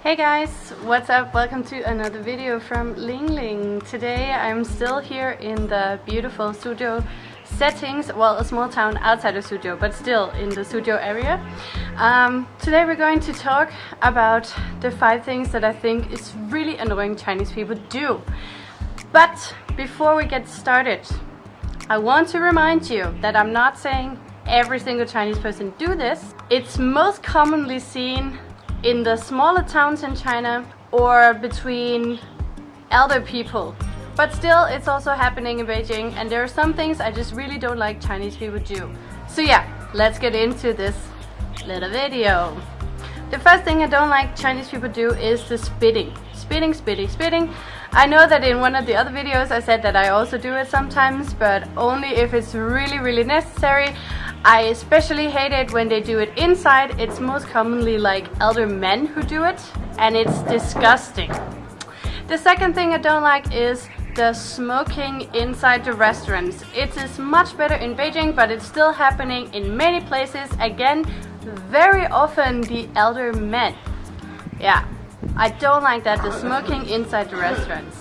Hey guys, what's up? Welcome to another video from Ling Ling. Today I'm still here in the beautiful studio settings, well a small town outside of Suzhou, but still in the Suzhou area. Um, today we're going to talk about the five things that I think is really annoying Chinese people do. But before we get started, I want to remind you that I'm not saying every single Chinese person do this. It's most commonly seen in the smaller towns in China or between elder people. But still, it's also happening in Beijing and there are some things I just really don't like Chinese people do. So yeah, let's get into this little video. The first thing I don't like Chinese people do is the spitting. Spitting, spitting, spitting. I know that in one of the other videos I said that I also do it sometimes, but only if it's really, really necessary. I especially hate it when they do it inside. It's most commonly like elder men who do it and it's disgusting. The second thing I don't like is the smoking inside the restaurants. It is much better in Beijing but it's still happening in many places. Again, very often the elder men. Yeah, I don't like that, the smoking inside the restaurants.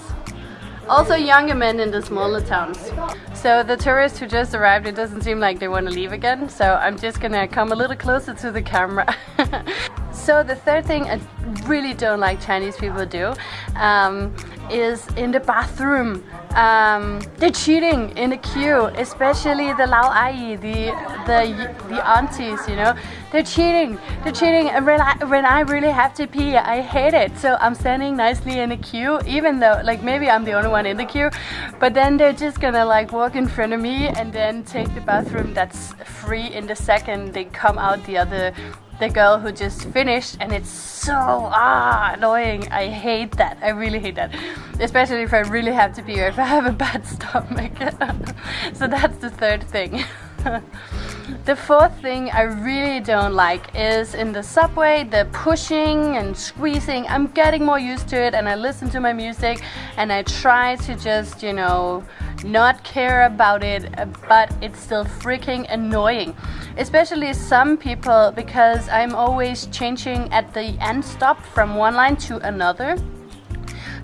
Also younger men in the smaller towns. So the tourists who just arrived, it doesn't seem like they want to leave again. So I'm just gonna come a little closer to the camera. so the third thing I really don't like Chinese people do um, is in the bathroom. Um, they're cheating in the queue, especially the Lao Ai, the, the, the aunties, you know. They're cheating, they're cheating. And when I, when I really have to pee, I hate it. So I'm standing nicely in the queue, even though, like, maybe I'm the only one in the queue. But then they're just gonna, like, walk in front of me and then take the bathroom that's free in the second they come out the other the girl who just finished and it's so ah annoying I hate that I really hate that especially if I really have to pee or if I have a bad stomach so that's the third thing the fourth thing I really don't like is in the subway the pushing and squeezing I'm getting more used to it and I listen to my music and I try to just you know not care about it, but it's still freaking annoying. Especially some people because I'm always changing at the end stop from one line to another.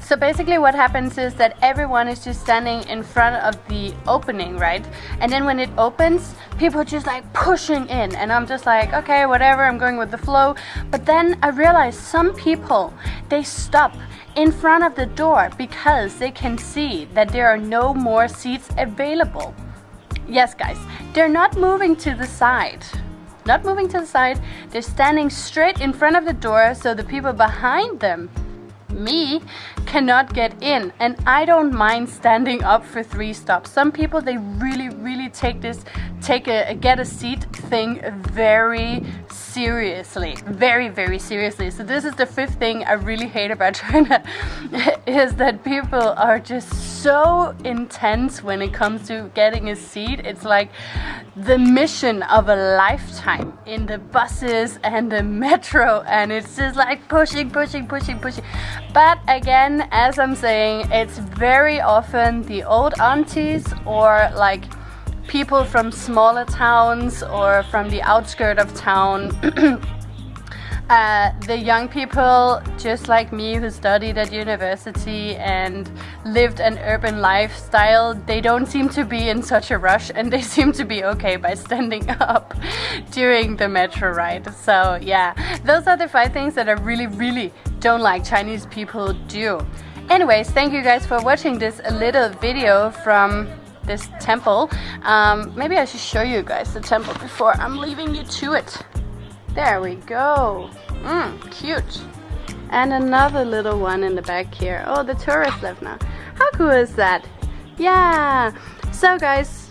So basically what happens is that everyone is just standing in front of the opening, right? And then when it opens, people are just like pushing in and I'm just like, okay, whatever, I'm going with the flow. But then I realize some people, they stop in front of the door because they can see that there are no more seats available. Yes, guys, they're not moving to the side. Not moving to the side, they're standing straight in front of the door so the people behind them me cannot get in. And I don't mind standing up for three stops. Some people they really really take this take a, get a seat thing very seriously. Very very seriously. So this is the fifth thing I really hate about China is that people are just so intense when it comes to getting a seat. It's like the mission of a lifetime in the buses and the metro and it's just like pushing pushing pushing pushing. But again as I'm saying it's very often the old aunties or like people from smaller towns or from the outskirt of town Uh, the young people, just like me, who studied at university and lived an urban lifestyle, they don't seem to be in such a rush and they seem to be okay by standing up during the metro ride. So yeah, those are the five things that I really, really don't like Chinese people do. Anyways, thank you guys for watching this little video from this temple. Um, maybe I should show you guys the temple before I'm leaving you to it. There we go. Mmm, cute. And another little one in the back here. Oh, the tourist left now. How cool is that? Yeah. So guys,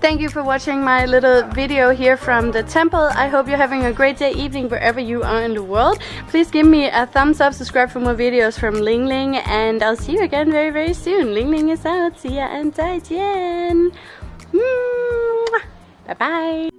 thank you for watching my little video here from the temple. I hope you're having a great day, evening, wherever you are in the world. Please give me a thumbs up, subscribe for more videos from Ling Ling, and I'll see you again very, very soon. Ling Ling is out. See ya and 再见. Bye-bye.